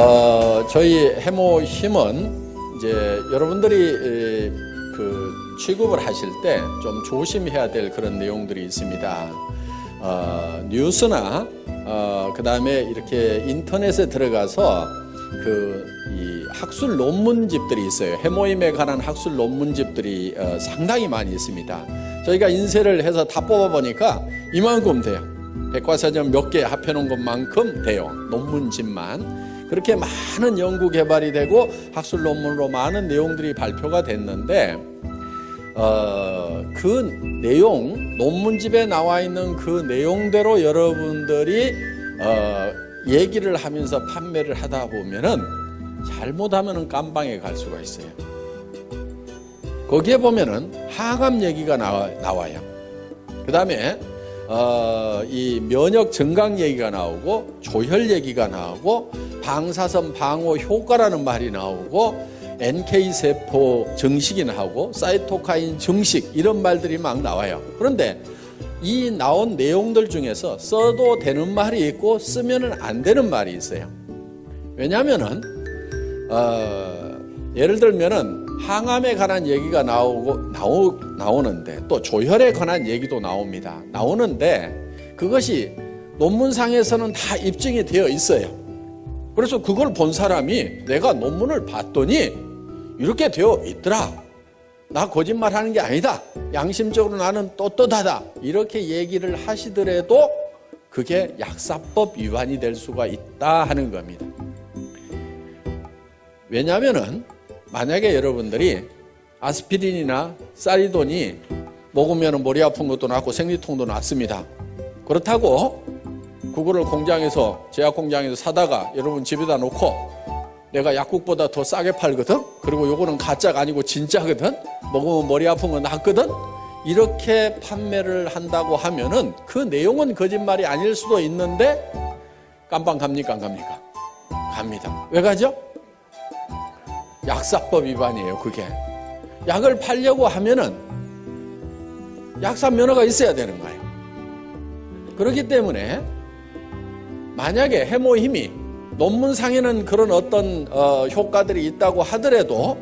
어, 저희 해모 힘은 이제 여러분들이 에, 그 취급을 하실 때 좀 조심해야 될 그런 내용들이 있습니다. 어, 뉴스나 어, 그 다음에 이렇게 인터넷에 들어가서 그 이 학술 논문집들이 있어요. 해모임에 관한 학술 논문집들이 어, 상당히 많이 있습니다. 저희가 인쇄를 해서 다 뽑아보니까 이만큼 돼요. 백과사전 몇 개 합해놓은 것만큼 돼요. 논문집만. 그렇게 많은 연구 개발이 되고 학술 논문으로 많은 내용들이 발표가 됐는데 어, 그 내용 논문집에 나와 있는 그 내용대로 여러분들이 어, 얘기를 하면서 판매를 하다 보면은 잘못하면은 깜방에 갈 수가 있어요. 거기에 보면은 항암 얘기가 나와, 나와요. 그 다음에 어, 이 면역 증강 얘기가 나오고 조혈 얘기가 나오고 방사선 방어 효과라는 말이 나오고 NK 세포 증식이 나오고 사이토카인 증식 이런 말들이 막 나와요. 그런데 이 나온 내용들 중에서 써도 되는 말이 있고 쓰면은 안 되는 말이 있어요. 왜냐하면은 어, 예를 들면은 항암에 관한 얘기가 나오고 나오, 나오는데 또 조혈에 관한 얘기도 나옵니다. 나오는데 그것이 논문상에서는 다 입증이 되어 있어요. 그래서 그걸 본 사람이 내가 논문을 봤더니 이렇게 되어 있더라. 나 거짓말 하는 게 아니다. 양심적으로 나는 떳떳하다. 이렇게 얘기를 하시더라도 그게 약사법 위반이 될 수가 있다 하는 겁니다. 왜냐하면은 만약에 여러분들이 아스피린이나 사리돈이 먹으면 머리 아픈 것도 낫고 생리통도 낫습니다. 그렇다고 그거를 공장에서 제약 공장에서 사다가 여러분 집에다 놓고 내가 약국보다 더 싸게 팔거든. 그리고 요거는 가짜가 아니고 진짜거든. 먹으면 머리 아픈 건 낫거든. 이렇게 판매를 한다고 하면은 그 내용은 거짓말이 아닐 수도 있는데 깜빵 갑니까 안 갑니까? 갑니다. 왜 가죠? 약사법 위반이에요, 그게. 약을 팔려고 하면은 약사 면허가 있어야 되는 거예요. 그렇기 때문에 만약에 해모 힘이 논문상에는 그런 어떤 어, 효과들이 있다고 하더라도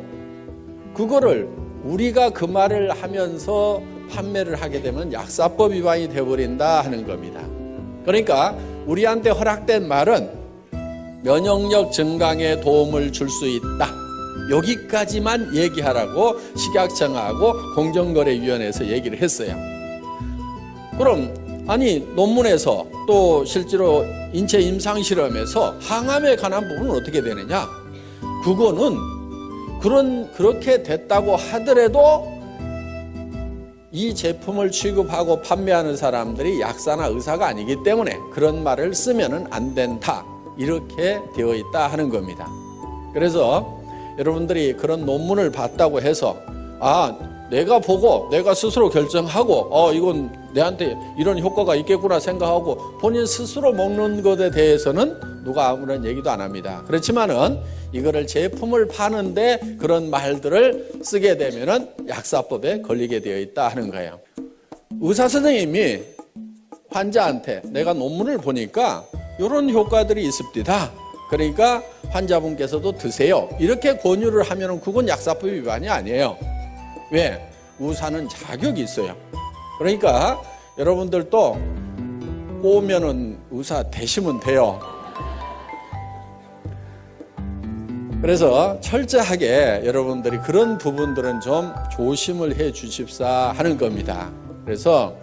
그거를 우리가 그 말을 하면서 판매를 하게 되면 약사법 위반이 되어버린다 하는 겁니다. 그러니까 우리한테 허락된 말은 면역력 증강에 도움을 줄 수 있다. 여기까지만 얘기하라고 식약청하고 공정거래위원회에서 얘기를 했어요. 그럼 아니 논문에서 또 실제로 인체 임상 실험에서 항암에 관한 부분은 어떻게 되느냐? 그거는 그런 그렇게 됐다고 하더라도 이 제품을 취급하고 판매하는 사람들이 약사나 의사가 아니기 때문에 그런 말을 쓰면은 안 된다. 이렇게 되어 있다 하는 겁니다. 그래서 여러분들이 그런 논문을 봤다고 해서 아 내가 보고 내가 스스로 결정하고 어 이건 내한테 이런 효과가 있겠구나 생각하고 본인 스스로 먹는 것에 대해서는 누가 아무런 얘기도 안 합니다. 그렇지만은 이거를 제품을 파는데 그런 말들을 쓰게 되면은 약사법에 걸리게 되어 있다 하는 거예요. 의사 선생님이 환자한테 내가 논문을 보니까 이런 효과들이 있습니다. 그러니까 환자분께서도 드세요. 이렇게 권유를 하면 그건 약사법 위반이 아니에요. 왜? 우사는 자격이 있어요. 그러니까 여러분들도 꼬우면은 의사 되시면 돼요. 그래서 철저하게 여러분들이 그런 부분들은 좀 조심을 해 주십사 하는 겁니다. 그래서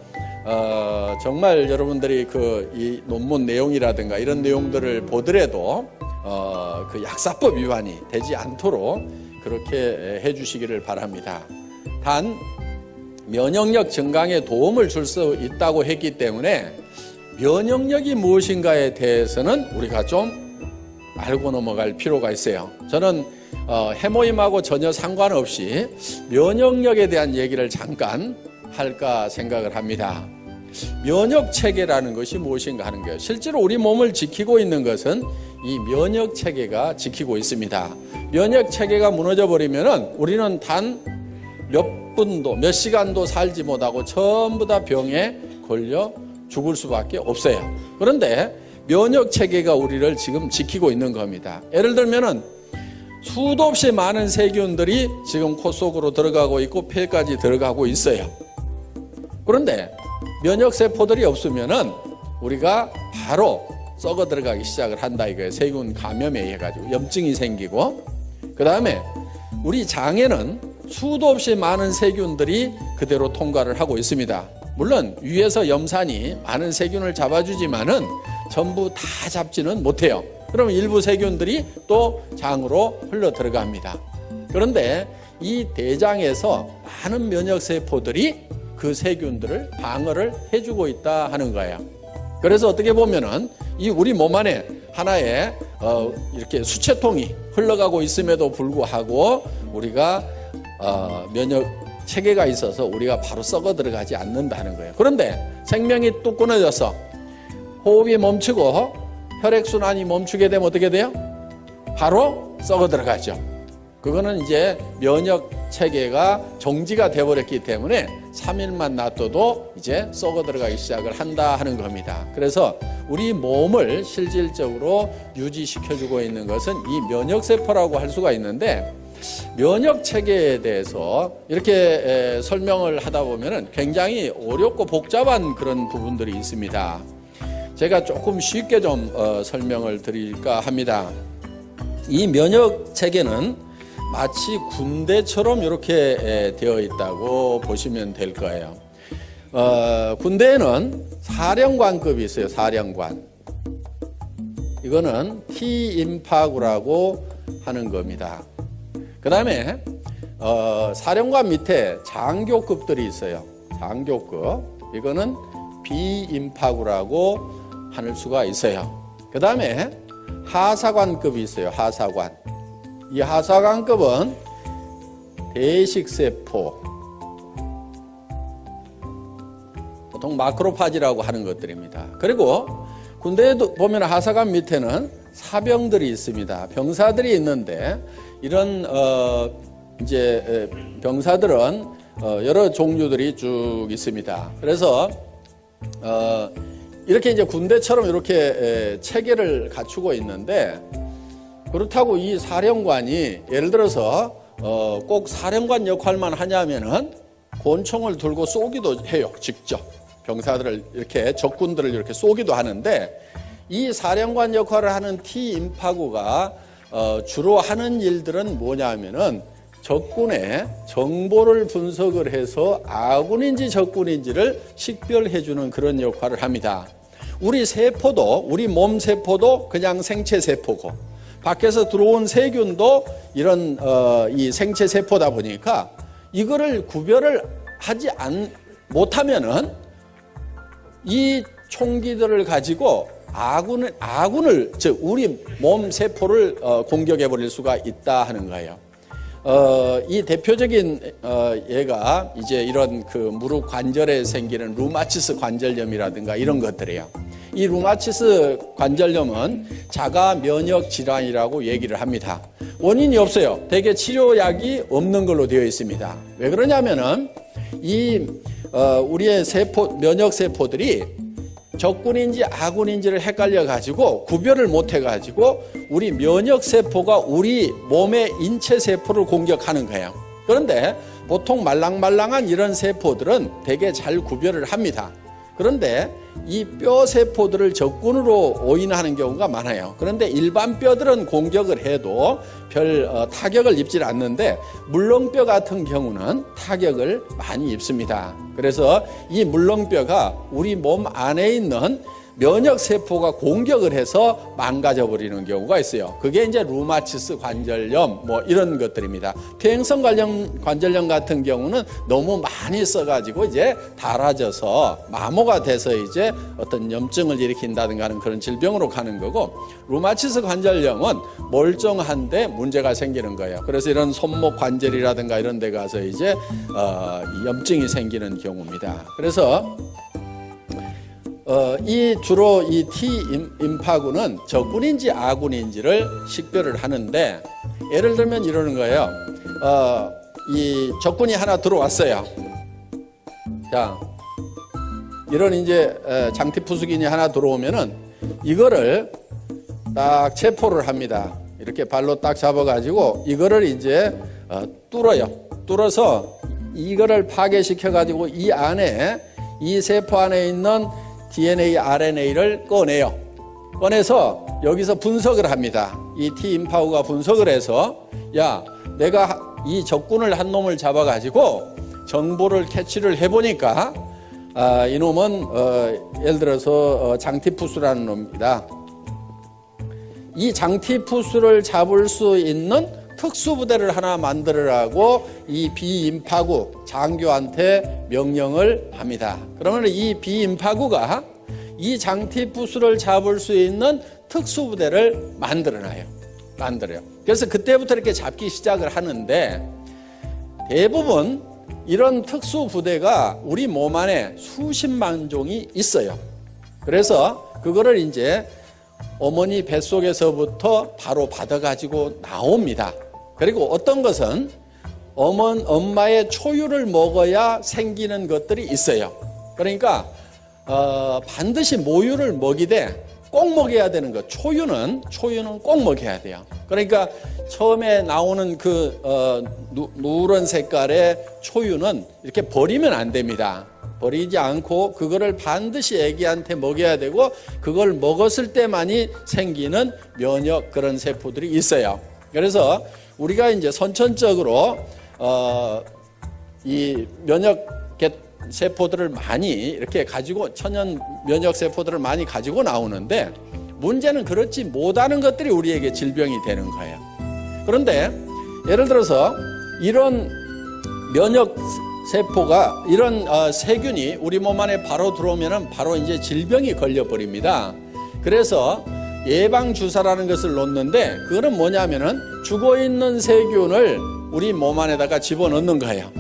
어, 정말 여러분들이 그 이 논문 내용이라든가 이런 내용들을 보더라도 어, 그 약사법 위반이 되지 않도록 그렇게 해 주시기를 바랍니다. 단 면역력 증강에 도움을 줄 수 있다고 했기 때문에 면역력이 무엇인가에 대해서는 우리가 좀 알고 넘어갈 필요가 있어요. 저는 어, 해모임하고 전혀 상관없이 면역력에 대한 얘기를 잠깐 할까 생각을 합니다. 면역 체계라는 것이 무엇인가 하는 거예요. 실제로 우리 몸을 지키고 있는 것은 이 면역 체계가 지키고 있습니다. 면역 체계가 무너져 버리면은 우리는 단 몇 분도 몇 시간도 살지 못하고 전부 다 병에 걸려 죽을 수밖에 없어요. 그런데 면역 체계가 우리를 지금 지키고 있는 겁니다. 예를 들면은 수도 없이 많은 세균들이 지금 코 속으로 들어가고 있고 폐까지 들어가고 있어요. 그런데 면역 세포들이 없으면은 우리가 바로 썩어 들어가기 시작을 한다 이거예요. 세균 감염에 의해 가지고 염증이 생기고 그다음에 우리 장에는 수도 없이 많은 세균들이 그대로 통과를 하고 있습니다. 물론 위에서 염산이 많은 세균을 잡아주지만은 전부 다 잡지는 못해요. 그러면 일부 세균들이 또 장으로 흘러 들어갑니다. 그런데 이 대장에서 많은 면역 세포들이 그 세균들을 방어를 해주고 있다 하는 거예요. 그래서 어떻게 보면은 이 우리 몸 안에 하나의 어 이렇게 수채통이 흘러가고 있음에도 불구하고 우리가 어 면역 체계가 있어서 우리가 바로 썩어 들어가지 않는다는 거예요. 그런데 생명이 뚝 끊어져서 호흡이 멈추고 혈액 순환이 멈추게 되면 어떻게 돼요? 바로 썩어 들어가죠. 그거는 이제 면역 체계가 정지가 돼 버렸기 때문에 3일만 놔둬도 이제 썩어 들어가기 시작을 한다 하는 겁니다. 그래서 우리 몸을 실질적으로 유지시켜 주고 있는 것은 이 면역 세포라고 할 수가 있는데 면역 체계에 대해서 이렇게 설명을 하다 보면은 굉장히 어렵고 복잡한 그런 부분들이 있습니다. 제가 조금 쉽게 좀 어, 설명을 드릴까 합니다. 이 면역 체계는 마치 군대처럼 이렇게 되어 있다고 보시면 될 거예요. 어, 군대에는 사령관급이 있어요. 사령관. 이거는 T임파구라고 하는 겁니다. 그 다음에 어, 사령관 밑에 장교급들이 있어요. 장교급. 이거는 비임파구라고 할 수가 있어요. 그 다음에 하사관급이 있어요. 하사관. 이 하사관급은 대식세포, 보통 마크로파지라고 하는 것들입니다. 그리고 군대에도 보면 하사관 밑에는 사병들이 있습니다. 병사들이 있는데 이런 어 이제 병사들은 어 여러 종류들이 쭉 있습니다. 그래서 어 이렇게 이제 군대처럼 이렇게 체계를 갖추고 있는데 그렇다고 이 사령관이 예를 들어서 어 꼭 사령관 역할만 하냐면은 권총을 들고 쏘기도 해요. 직접 병사들을 이렇게 적군들을 이렇게 쏘기도 하는데 이 사령관 역할을 하는 T 임파구가 어 주로 하는 일들은 뭐냐면은 적군의 정보를 분석을 해서 아군인지 적군인지를 식별해 주는 그런 역할을 합니다. 우리 세포도 우리 몸 세포도 그냥 생체 세포고 밖에서 들어온 세균도 이런 어, 이 생체 세포다 보니까 이거를 구별을 하지 않, 못하면은 이 총기들을 가지고 아군을 아군을 즉 우리 몸 세포를 어, 공격해 버릴 수가 있다 하는 거예요. 어, 이 대표적인 어, 얘가 이제 이런 그 무릎 관절에 생기는 루마티스 관절염이라든가 이런 것들이에요. 이 루마티스 관절염은 자가 면역 질환이라고 얘기를 합니다. 원인이 없어요. 대개 치료약이 없는 걸로 되어 있습니다. 왜 그러냐면은 이 어, 우리의 세포 면역 세포들이 적군인지 아군인지를 헷갈려 가지고 구별을 못해 가지고 우리 면역 세포가 우리 몸의 인체 세포를 공격하는 거예요. 그런데 보통 말랑말랑한 이런 세포들은 되게 잘 구별을 합니다. 그런데 이 뼈 세포들을 적군으로 오인하는 경우가 많아요. 그런데 일반 뼈들은 공격을 해도 별 어, 타격을 입질 않는데 물렁뼈 같은 경우는 타격을 많이 입습니다. 그래서 이 물렁뼈가 우리 몸 안에 있는 면역 세포가 공격을 해서 망가져 버리는 경우가 있어요. 그게 이제 루마티스 관절염 뭐 이런 것들입니다. 퇴행성 관련 관절염 같은 경우는 너무 많이 써가지고 이제 닳아져서 마모가 돼서 이제 어떤 염증을 일으킨다든가 하는 그런 질병으로 가는 거고 루마티스 관절염은 멀쩡한데 문제가 생기는 거예요. 그래서 이런 손목 관절이라든가 이런 데 가서 이제 어, 염증이 생기는 경우입니다. 그래서 어, 이 주로 이 T 임파구는 적군인지 아군인지를 식별을 하는데 예를 들면 이러는 거예요. 어, 이 적군이 하나 들어왔어요. 자, 이런 이제 장티푸스균이 하나 들어오면은 이거를 딱 체포를 합니다. 이렇게 발로 딱 잡아가지고 이거를 이제 어, 뚫어요. 뚫어서 이거를 파괴시켜 가지고 이 안에 이 세포 안에 있는 DNA, RNA를 꺼내요. 꺼내서 여기서 분석을 합니다. 이 T 임파우가 분석을 해서 야 내가 이 적군을 한 놈을 잡아가지고 정보를 캐치를 해보니까 아, 이놈은 어, 예를 들어서 어, 장티푸스라는 놈입니다. 이 장티푸스를 잡을 수 있는 특수부대를 하나 만들으라고 이 비임파구 장교한테 명령을 합니다. 그러면 이 비임파구가 이 장티푸스를 잡을 수 있는 특수부대를 만들어놔요. 만들어요. 그래서 그때부터 이렇게 잡기 시작을 하는데 대부분 이런 특수부대가 우리 몸 안에 수십만 종이 있어요. 그래서 그거를 이제 어머니 뱃속에서부터 바로 받아가지고 나옵니다. 그리고 어떤 것은 어머, 엄마의 초유를 먹어야 생기는 것들이 있어요. 그러니까 어, 반드시 모유를 먹이되 꼭 먹여야 되는 것. 초유는 초유는 꼭 먹여야 돼요. 그러니까 처음에 나오는 그 어, 누, 누런 색깔의 초유는 이렇게 버리면 안 됩니다. 버리지 않고 그거를 반드시 애기한테 먹여야 되고 그걸 먹었을 때만이 생기는 면역 그런 세포들이 있어요. 그래서 우리가 이제 선천적으로 어, 이 면역 세포들을 많이 이렇게 가지고 천연 면역 세포들을 많이 가지고 나오는데 문제는 그렇지 못하는 것들이 우리에게 질병이 되는 거예요. 그런데 예를 들어서 이런 면역 세포가 이런 어, 세균이 우리 몸 안에 바로 들어오면은 바로 이제 질병이 걸려 버립니다. 그래서 예방 주사라는 것을 놓는데 그거는 뭐냐면은 죽어 있는 세균을 우리 몸 안에다가 집어넣는 거예요.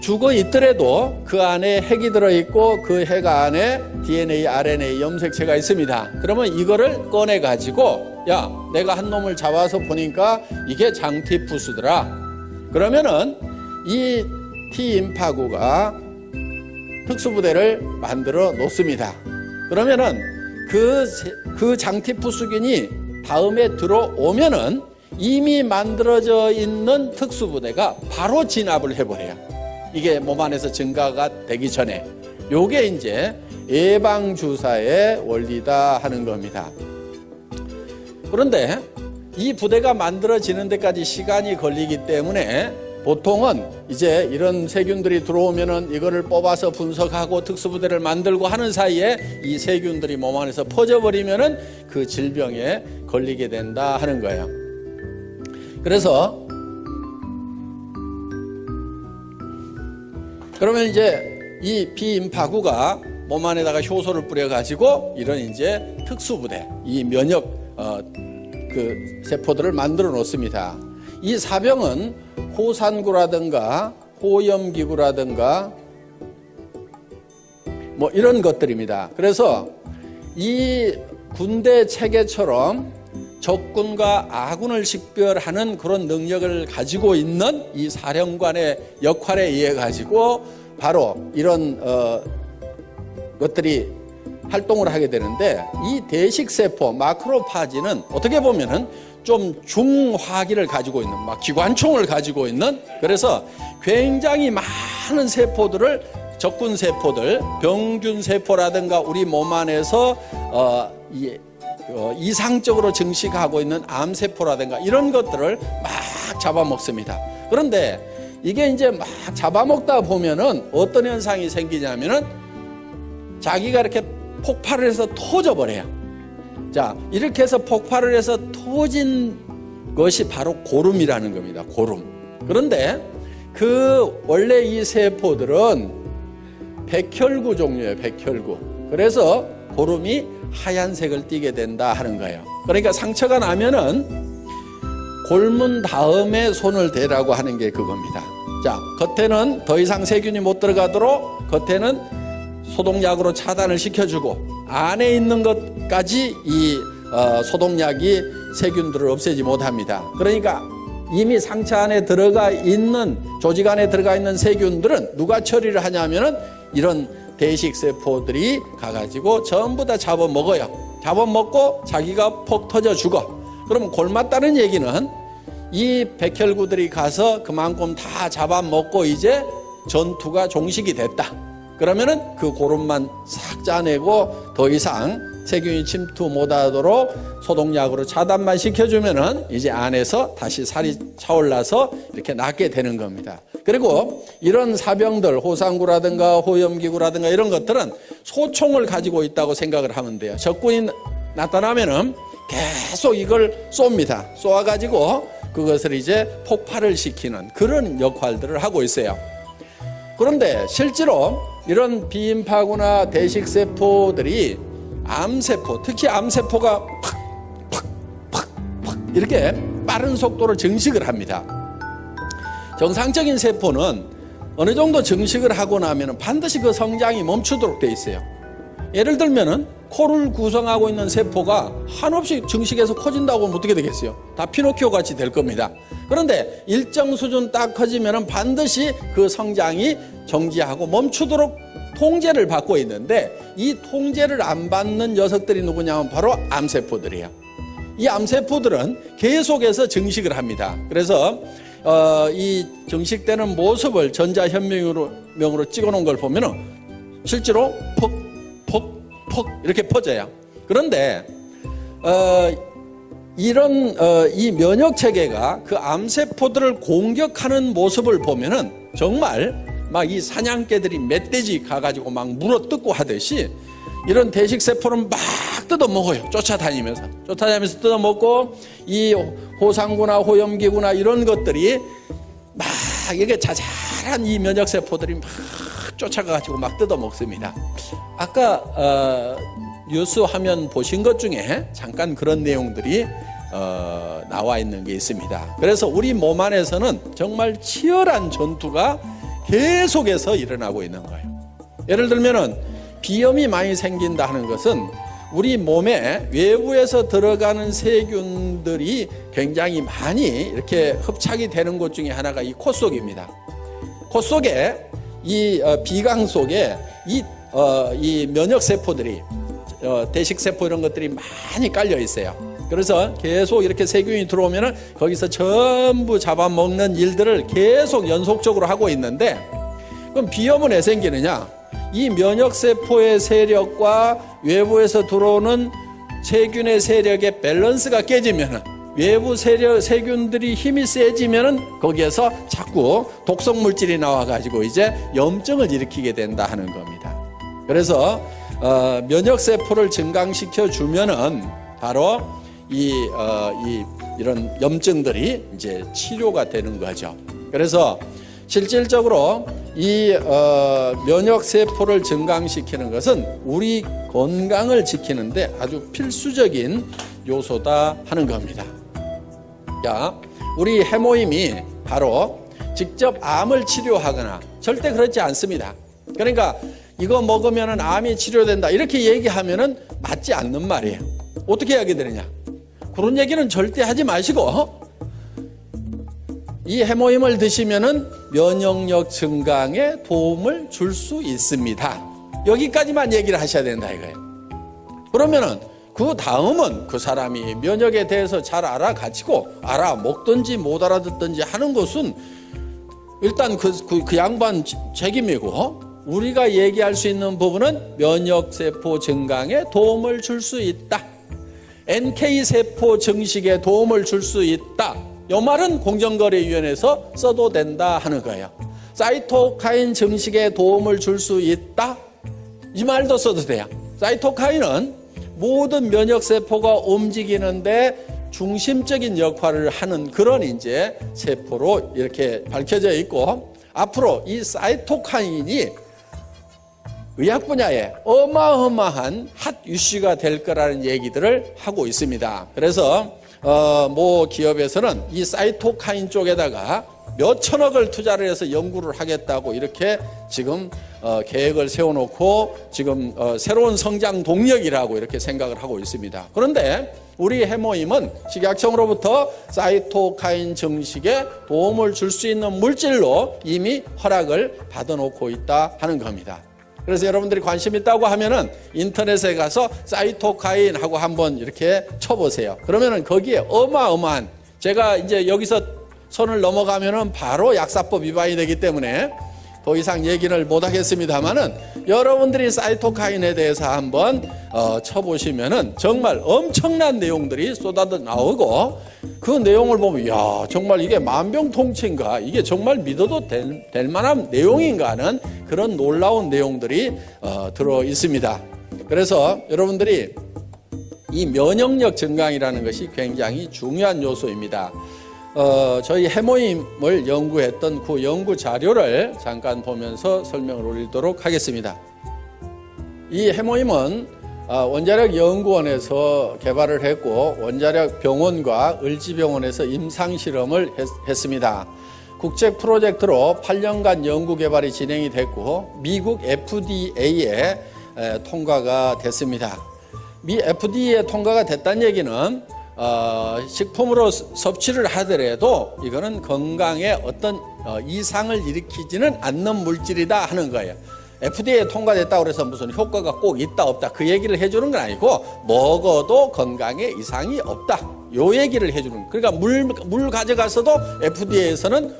죽어 있더라도 그 안에 핵이 들어있고 그 핵 안에 DNA, RNA 염색체가 있습니다. 그러면 이거를 꺼내 가지고 야 내가 한 놈을 잡아서 보니까 이게 장티푸스더라. 그러면은 이 T 임파구가 특수부대를 만들어 놓습니다. 그러면은 그, 그 장티푸스균이 다음에 들어오면은 이미 만들어져 있는 특수부대가 바로 진압을 해버려요. 이게 몸 안에서 증가가 되기 전에. 요게 이제 예방주사의 원리다 하는 겁니다. 그런데 이 부대가 만들어지는 데까지 시간이 걸리기 때문에 보통은 이제 이런 세균들이 들어오면은 이거를 뽑아서 분석하고 특수부대를 만들고 하는 사이에 이 세균들이 몸 안에서 퍼져버리면은 그 질병에 걸리게 된다 하는 거예요. 그래서 그러면 이제 이 비임파구가 몸 안에다가 효소를 뿌려가지고 이런 이제 특수부대, 이 면역 어, 그 세포들을 만들어 놓습니다. 이 사병은 호산구라든가 호염기구라든가 뭐 이런 것들입니다. 그래서 이 군대 체계처럼 적군과 아군을 식별하는 그런 능력을 가지고 있는 이 사령관의 역할에 의해 가지고 바로 이런 어 것들이 활동을 하게 되는데 이 대식세포 마크로파지는 어떻게 보면은 좀 중화기를 가지고 있는 막 기관총을 가지고 있는 그래서 굉장히 많은 세포들을 적군 세포들 병균 세포라든가 우리 몸 안에서 어, 이, 어, 이상적으로 증식하고 있는 암 세포라든가 이런 것들을 막 잡아먹습니다. 그런데 이게 이제 막 잡아먹다 보면은 어떤 현상이 생기냐면은 자기가 이렇게 폭발을 해서 터져버려요. 자, 이렇게 해서 폭발을 해서 터진 것이 바로 고름이라는 겁니다. 고름. 그런데 그 원래 이 세포들은 백혈구 종류예요. 백혈구. 그래서 고름이 하얀색을 띠게 된다 하는 거예요. 그러니까 상처가 나면은 골문 다음에 손을 대라고 하는 게 그겁니다. 자, 겉에는 더 이상 세균이 못 들어가도록 겉에는 소독약으로 차단을 시켜주고 안에 있는 것까지 이 어, 소독약이 세균들을 없애지 못합니다. 그러니까 이미 상처 안에 들어가 있는 조직 안에 들어가 있는 세균들은 누가 처리를 하냐면은 이런 대식 세포들이 가가지고 전부 다 잡아먹어요. 잡아먹고 자기가 폭 터져 죽어. 그러면 골맞다는 얘기는 이 백혈구들이 가서 그만큼 다 잡아먹고 이제 전투가 종식이 됐다. 그러면은 그 고름만 싹 짜내고 더 이상 세균이 침투 못하도록 소독약으로 차단만 시켜주면은 이제 안에서 다시 살이 차올라서 이렇게 낫게 되는 겁니다. 그리고 이런 사병들 호상구라든가 호염기구라든가 이런 것들은 소총을 가지고 있다고 생각을 하면 돼요. 적군이 나타나면은 계속 이걸 쏩니다. 쏘아가지고 그것을 이제 폭발을 시키는 그런 역할들을 하고 있어요. 그런데 실제로 이런 비인파구나 대식세포들이 암세포, 특히 암세포가 팍, 팍, 팍, 팍 이렇게 빠른 속도로 증식을 합니다. 정상적인 세포는 어느 정도 증식을 하고 나면 반드시 그 성장이 멈추도록 돼 있어요. 예를 들면은 코를 구성하고 있는 세포가 한없이 증식해서 커진다고 하면 어떻게 되겠어요? 다 피노키오 같이 될 겁니다. 그런데 일정 수준 딱 커지면 반드시 그 성장이 정지하고 멈추도록 통제를 받고 있는데 이 통제를 안 받는 녀석들이 누구냐면 바로 암세포들이에요. 이 암세포들은 계속해서 증식을 합니다. 그래서 어, 이 증식되는 모습을 전자현명으로 명으로 찍어놓은 걸 보면은 실제로 퍽, 퍽, 퍽 이렇게 퍼져요. 그런데 어, 이런 어, 이 면역 체계가 그 암세포들을 공격하는 모습을 보면은 정말 막 이 사냥개들이 멧돼지 가가지고 막 물어뜯고 하듯이 이런 대식세포는 막 뜯어먹어요. 쫓아다니면서. 쫓아다니면서 뜯어먹고 이 호상구나 호염기구나 이런 것들이 막 이게 자잘한 이 면역세포들이 막 쫓아가가지고 막 뜯어 먹습니다. 아까 어, 뉴스 화면 보신 것 중에 잠깐 그런 내용들이 어, 나와 있는 게 있습니다. 그래서 우리 몸 안에서는 정말 치열한 전투가 계속해서 일어나고 있는 거예요. 예를 들면은 비염이 많이 생긴다 하는 것은 우리 몸에 외부에서 들어가는 세균들이 굉장히 많이 이렇게 흡착이 되는 곳 중에 하나가 이 코 속입니다. 코 속에 이 어, 비강 속에 이, 어, 이 면역 세포들이 어, 대식 세포 이런 것들이 많이 깔려 있어요. 그래서 계속 이렇게 세균이 들어오면은 거기서 전부 잡아먹는 일들을 계속 연속적으로 하고 있는데 그럼 비염은 왜 생기느냐? 이 면역세포의 세력과 외부에서 들어오는 세균의 세력의 밸런스가 깨지면은 외부 세력, 세균들이 힘이 세지면은 거기에서 자꾸 독성 물질이 나와가지고 이제 염증을 일으키게 된다 하는 겁니다. 그래서 어, 면역 세포를 증강시켜 주면은 바로 이, 어, 이 이런 염증들이 이제 치료가 되는 거죠. 그래서 실질적으로 이 어, 면역 세포를 증강시키는 것은 우리 건강을 지키는데 아주 필수적인 요소다 하는 겁니다. 자, 우리 해모임이 바로 직접 암을 치료하거나 절대 그렇지 않습니다. 그러니까 이거 먹으면 암이 치료된다 이렇게 얘기하면 맞지 않는 말이에요. 어떻게 하게 되느냐? 그런 얘기는 절대 하지 마시고 이 해모임을 드시면은 면역력 증강에 도움을 줄 수 있습니다. 여기까지만 얘기를 하셔야 된다 이거예요. 그러면은 그 다음은 그 사람이 면역에 대해서 잘 알아가지고 알아 먹든지 못 알아듣든지 하는 것은 일단 그, 그, 그 양반 책임이고 우리가 얘기할 수 있는 부분은 면역세포 증강에 도움을 줄 수 있다. NK세포 증식에 도움을 줄 수 있다. 이 말은 공정거래위원회에서 써도 된다 하는 거예요. 사이토카인 증식에 도움을 줄 수 있다. 이 말도 써도 돼요. 사이토카인은 모든 면역세포가 움직이는데 중심적인 역할을 하는 그런 이제 세포로 이렇게 밝혀져 있고 앞으로 이 사이토카인이 의학 분야에 어마어마한 핫 이슈가 될 거라는 얘기들을 하고 있습니다. 그래서 어, 모 기업에서는 이 사이토카인 쪽에다가 몇 천억을 투자를 해서 연구를 하겠다고 이렇게 지금 어, 계획을 세워놓고 지금 어, 새로운 성장 동력이라고 이렇게 생각을 하고 있습니다. 그런데 우리 해모임은 식약청으로부터 사이토카인 증식에 도움을 줄 수 있는 물질로 이미 허락을 받아놓고 있다 하는 겁니다. 그래서 여러분들이 관심 있다고 하면은 인터넷에 가서 사이토카인 하고 한번 이렇게 쳐보세요. 그러면은 거기에 어마어마한 제가 이제 여기서 손을 넘어가면은 바로 약사법 위반이 되기 때문에 더 이상 얘기를 못 하겠습니다만은 여러분들이 사이토카인에 대해서 한번 어, 쳐보시면은 정말 엄청난 내용들이 쏟아져 나오고 그 내용을 보면 야 정말 이게 만병통치인가 이게 정말 믿어도 될, 될 만한 내용인가 하는 그런 놀라운 내용들이 어, 들어 있습니다. 그래서 여러분들이 이 면역력 증강이라는 것이 굉장히 중요한 요소입니다. 어, 저희 해모임을 연구했던 그 연구 자료를 잠깐 보면서 설명을 올리도록 하겠습니다. 이 해모임은 어, 원자력 연구원에서 개발을 했고 원자력 병원과 을지병원에서 임상 실험을 했, 습니다 국제 프로젝트로 8년간 연구 개발이 진행이 됐고 미국 FDA에 통과가 됐습니다. 미 FDA에 통과가 됐다는 얘기는 어, 식품으로 섭취를 하더라도 이거는 건강에 어떤 어, 이상을 일으키지는 않는 물질이다 하는 거예요. FDA에 통과됐다고 해서 무슨 효과가 꼭 있다 없다 그 얘기를 해주는 건 아니고 먹어도 건강에 이상이 없다 요 얘기를 해주는 그러니까 물, 물 가져가서도 FDA에서는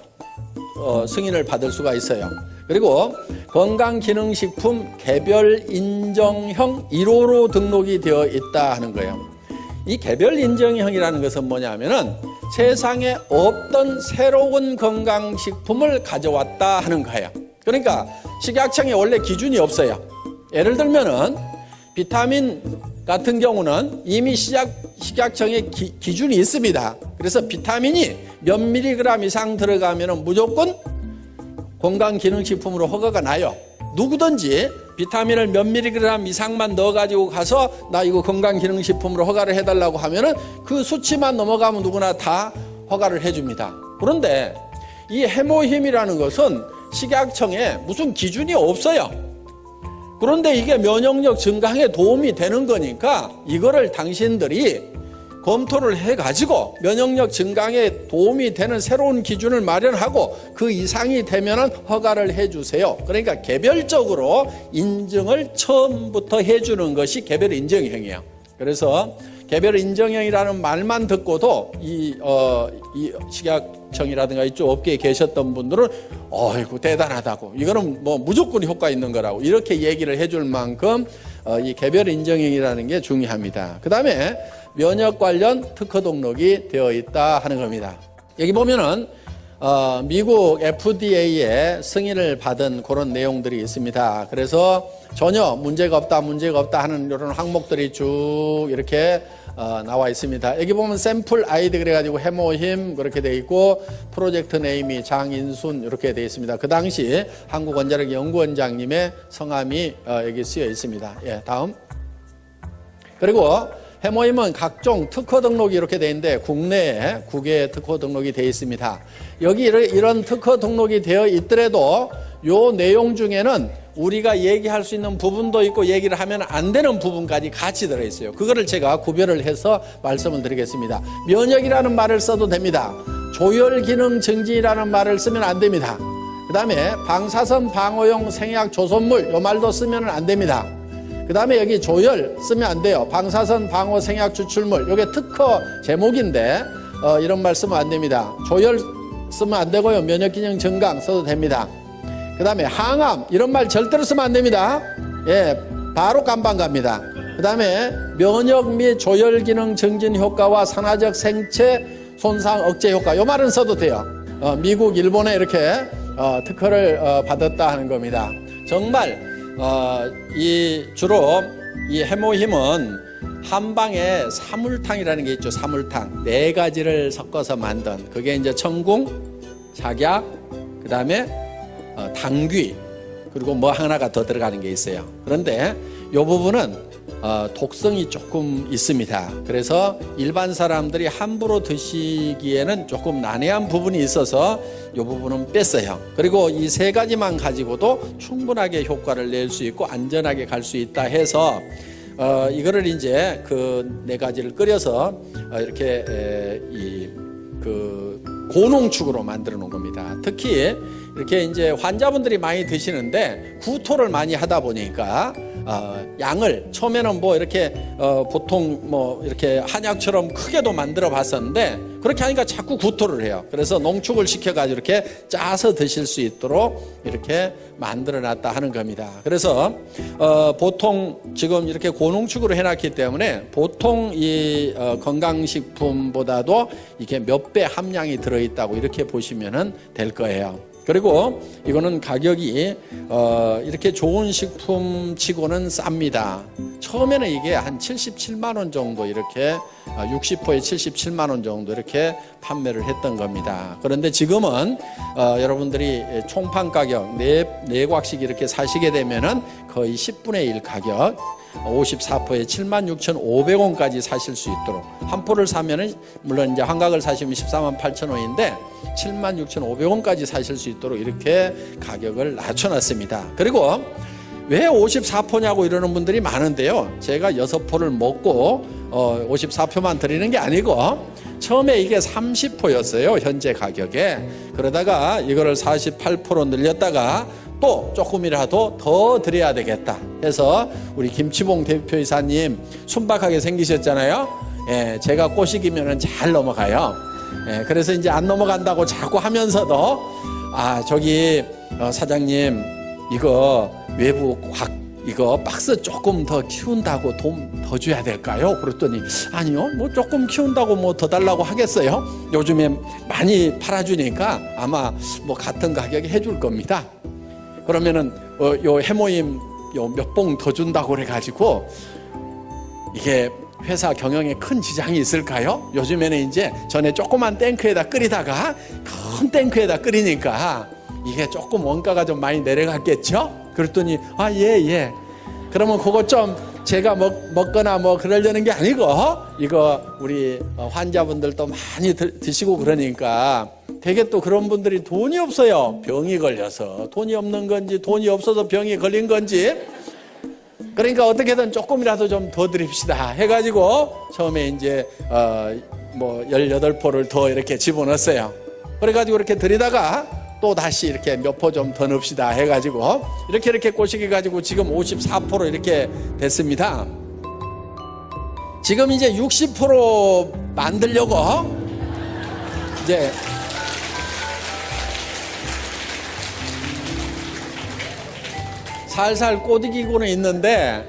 어, 승인을 받을 수가 있어요. 그리고 건강기능식품 개별 인정형 1호로 등록이 되어 있다 하는 거예요. 이 개별 인정형이라는 것은 뭐냐면은 세상에 없던 새로운 건강식품을 가져왔다 하는 거예요. 그러니까 식약청에 원래 기준이 없어요. 예를 들면은 비타민 같은 경우는 이미 시작, 식약청에 기, 기준이 있습니다. 그래서 비타민이 몇 밀리그램 이상 들어가면 무조건 건강기능식품으로 허가가 나요. 누구든지 비타민을 몇 미리그램 이상만 넣어가지고 가서 나 이거 건강기능식품으로 허가를 해달라고 하면은 그 수치만 넘어가면 누구나 다 허가를 해줍니다. 그런데 이 해모힘이라는 것은 식약청에 무슨 기준이 없어요. 그런데 이게 면역력 증강에 도움이 되는 거니까 이거를 당신들이 검토를 해가지고 면역력 증강에 도움이 되는 새로운 기준을 마련하고 그 이상이 되면 허가를 해주세요. 그러니까 개별적으로 인증을 처음부터 해주는 것이 개별 인정형이에요. 그래서 개별 인정형이라는 말만 듣고도 이, 어, 이 식약청이라든가 이쪽 업계에 계셨던 분들은 어이구 대단하다고 이거는 뭐 무조건 효과 있는 거라고 이렇게 얘기를 해줄 만큼 어, 이 개별 인정형이라는 게 중요합니다. 그 다음에 면역 관련 특허 등록이 되어 있다 하는 겁니다. 여기 보면은 어, 미국 FDA의 승인을 받은 그런 내용들이 있습니다. 그래서 전혀 문제가 없다, 문제가 없다 하는 이런 항목들이 쭉 이렇게 어, 나와 있습니다. 여기 보면 샘플 아이디 그래가지고 해모힘 그렇게 돼 있고 프로젝트 네임이 장인순 이렇게 돼 있습니다. 그 당시 한국원자력 연구원장님의 성함이 어, 여기 쓰여 있습니다. 예, 다음. 그리고 해모임은 각종 특허 등록이 이렇게 돼 있는데 국내에 국외 특허 등록이 되어 있습니다. 여기 이런 특허 등록이 되어 있더라도 요 내용 중에는 우리가 얘기할 수 있는 부분도 있고 얘기를 하면 안 되는 부분까지 같이 들어있어요. 그거를 제가 구별을 해서 말씀을 드리겠습니다. 면역이라는 말을 써도 됩니다. 조혈 기능 증진이라는 말을 쓰면 안 됩니다. 그 다음에 방사선 방어용 생약 조선물 요 말도 쓰면 안 됩니다. 그 다음에 여기 조열 쓰면 안 돼요. 방사선 방어 생약 추출물. 이게 특허 제목인데 어, 이런 말 쓰면 안 됩니다. 조열 쓰면 안 되고요. 면역기능 증강 써도 됩니다. 그 다음에 항암 이런 말 절대로 쓰면 안 됩니다. 예, 바로 깜방 갑니다. 그 다음에 면역 및 조열 기능 증진 효과와 산화적 생체 손상 억제 효과 요 말은 써도 돼요. 어, 미국, 일본에 이렇게 어, 특허를 어, 받았다 하는 겁니다. 정말 어, 이 주로 이 해모힘은 한방에 사물탕이라는 게 있죠. 사물탕 네 가지를 섞어서 만든 그게 이제 청궁, 작약, 그 다음에 어, 당귀 그리고 뭐 하나가 더 들어가는 게 있어요. 그런데 이 부분은 어, 독성이 조금 있습니다. 그래서 일반 사람들이 함부로 드시기에는 조금 난해한 부분이 있어서 이 부분은 뺐어요. 그리고 이 세 가지만 가지고도 충분하게 효과를 낼 수 있고 안전하게 갈 수 있다 해서 어, 이거를 이제 그 네 가지를 끓여서 어, 이렇게 에, 이 그 고농축으로 만들어 놓은 겁니다. 특히 이렇게 이제 환자분들이 많이 드시는데 구토를 많이 하다 보니까 어, 양을 처음에는 뭐 이렇게 어, 보통 뭐 이렇게 한약처럼 크게도 만들어 봤었는데 그렇게 하니까 자꾸 구토를 해요. 그래서 농축을 시켜가지고 이렇게 짜서 드실 수 있도록 이렇게 만들어 놨다 하는 겁니다. 그래서 어, 보통 지금 이렇게 고농축으로 해놨기 때문에 보통 이 어, 건강식품보다도 이게 몇 배 함량이 들어있다고 이렇게 보시면 될 거예요. 그리고 이거는 가격이 어 이렇게 좋은 식품 치고는 쌉니다. 처음에는 이게 한 77만 원 정도 이렇게 60호에 77만 원 정도 이렇게 판매를 했던 겁니다. 그런데 지금은 어 여러분들이 총판 가격 네, 네 곽씩 이렇게 사시게 되면은 거의 10분의 1 가격 54포에 76,500원까지 사실 수 있도록 한 포를 사면은 물론 이제 한각을 사시면 14만 8천 원인데 76,500원까지 사실 수 있도록 이렇게 가격을 낮춰놨습니다. 그리고 왜 54포냐고 이러는 분들이 많은데요. 제가 6포를 먹고 어 54표만 드리는 게 아니고 처음에 이게 30포였어요. 현재 가격에. 그러다가 이거를 48포로 늘렸다가 또 조금이라도 더 드려야 되겠다 해서 우리 김치봉 대표이사님 순박하게 생기셨잖아요. 예, 제가 꼬시기면은 잘 넘어가요. 예, 그래서 이제 안 넘어간다고 자꾸 하면서도 아 저기 어, 사장님 이거 외부 곽 이거 박스 조금 더 키운다고 돈 더 줘야 될까요? 그랬더니 아니요 뭐 조금 키운다고 뭐 더 달라고 하겠어요? 요즘에 많이 팔아주니까 아마 뭐 같은 가격에 해줄 겁니다. 그러면은 어, 요 해모임 요 몇 봉 더 준다고 그래가지고 이게 회사 경영에 큰 지장이 있을까요? 요즘에는 이제 전에 조그만 탱크에다 끓이다가 큰 탱크에다 끓이니까 이게 조금 원가가 좀 많이 내려갔겠죠? 그랬더니 아 예 예. 그러면 그거 좀 제가 먹, 먹거나 뭐 그러려는 게 아니고 이거 우리 환자분들도 많이 드, 드시고 그러니까 되게 또 그런 분들이 돈이 없어요. 병이 걸려서 돈이 없는 건지 돈이 없어서 병이 걸린 건지 그러니까 어떻게든 조금이라도 좀 더 드립시다 해가지고 처음에 이제 어 뭐 18포를 더 이렇게 집어넣었어요. 그래가지고 이렇게 드리다가 또 다시 이렇게 몇 포 좀 더 넣읍시다 해가지고 이렇게 이렇게 꼬시기 가지고 지금 54포로 이렇게 됐습니다. 지금 이제 60% 만들려고 이제 살살 꼬드기고는 있는데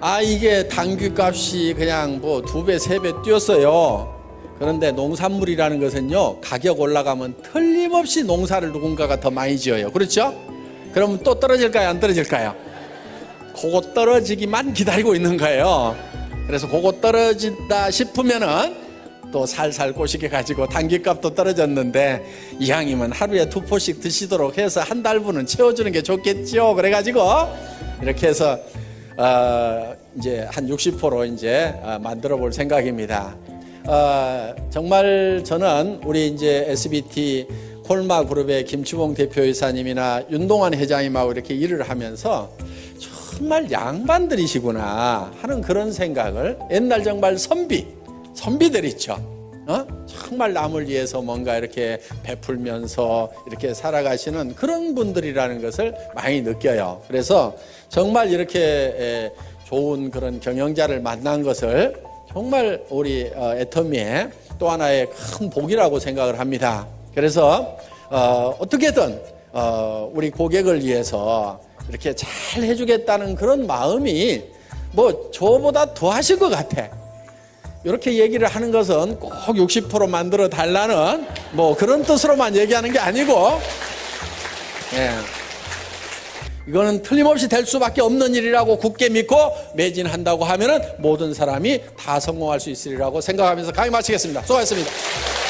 아 이게 당귀 값이 그냥 뭐 두 배 세 배 뛰었어요. 그런데 농산물이라는 것은요 가격 올라가면 틀림없이 농사를 누군가가 더 많이 지어요. 그렇죠? 그러면 또 떨어질까요? 안 떨어질까요? 그거 떨어지기만 기다리고 있는 거예요. 그래서 그거 떨어진다 싶으면은 또 살살 꼬시게 가지고 단기값도 떨어졌는데 이왕이면 하루에 두 포씩 드시도록 해서 한 달분은 채워주는 게 좋겠죠. 그래가지고 이렇게 해서 어 이제 한 60% 이제 어 만들어 볼 생각입니다. 어 정말 저는 우리 이제 SBT 콜마 그룹의 김추봉 대표이사님이나 윤동환 회장님하고 이렇게 일을 하면서 정말 양반들이시구나 하는 그런 생각을 옛날 정말 선비 선비들 있죠. 어? 정말 남을 위해서 뭔가 이렇게 베풀면서 이렇게 살아가시는 그런 분들이라는 것을 많이 느껴요. 그래서 정말 이렇게 좋은 그런 경영자를 만난 것을 정말 우리 어, 애터미의 또 하나의 큰 복이라고 생각을 합니다. 그래서 어, 어떻게든 어, 우리 고객을 위해서 이렇게 잘 해주겠다는 그런 마음이 뭐 저보다 더 하실 것 같아. 이렇게 얘기를 하는 것은 꼭 60% 만들어 달라는 뭐 그런 뜻으로만 얘기하는 게 아니고, 예. 이거는 틀림없이 될 수밖에 없는 일이라고 굳게 믿고 매진한다고 하면은 모든 사람이 다 성공할 수 있으리라고 생각하면서 강의 마치겠습니다. 수고하셨습니다.